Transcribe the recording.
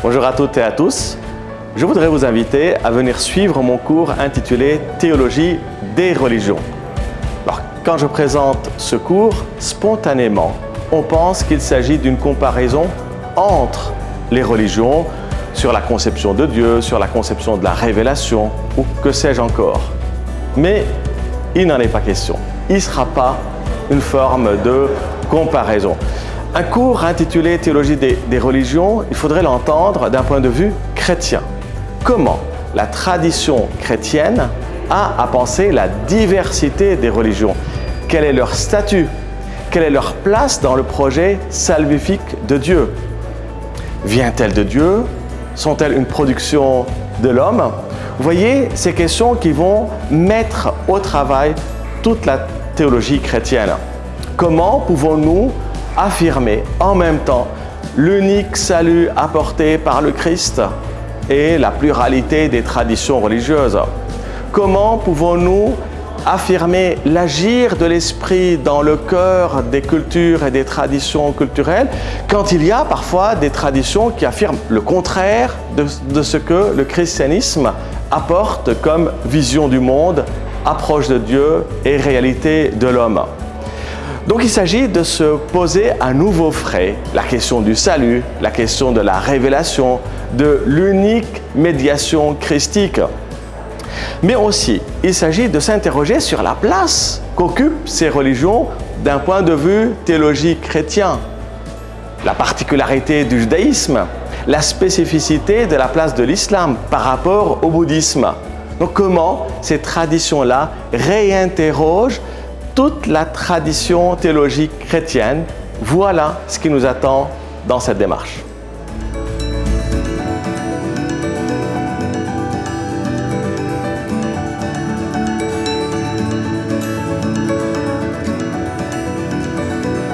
Bonjour à toutes et à tous. Je voudrais vous inviter à venir suivre mon cours intitulé Théologie des religions. Alors, quand je présente ce cours, spontanément, on pense qu'il s'agit d'une comparaison entre les religions sur la conception de Dieu, sur la conception de la révélation ou que sais-je encore. Mais il n'en est pas question. Il ne sera pas une forme de comparaison. Un cours intitulé Théologie des, religions, il faudrait l'entendre d'un point de vue chrétien. Comment la tradition chrétienne a à penser la diversité des religions? Quel est leur statut? Quelle est leur place dans le projet salvifique de Dieu? Vient-elle de Dieu? Sont-elles une production de l'homme? Vous voyez, ces questions qui vont mettre au travail toute la théologie chrétienne. Comment pouvons-nous affirmer en même temps l'unique salut apporté par le Christ et la pluralité des traditions religieuses Comment pouvons-nous affirmer l'agir de l'esprit dans le cœur des cultures et des traditions culturelles quand il y a parfois des traditions qui affirment le contraire de, ce que le christianisme apporte comme vision du monde, approche de Dieu et réalité de l'homme? Donc il s'agit de se poser à nouveau frais la question du salut, la question de la révélation, de l'unique médiation christique. Mais aussi, il s'agit de s'interroger sur la place qu'occupent ces religions d'un point de vue théologique chrétien. La particularité du judaïsme, la spécificité de la place de l'islam par rapport au bouddhisme. Donc comment ces traditions-là réinterrogent toute la tradition théologique chrétienne. Voilà ce qui nous attend dans cette démarche.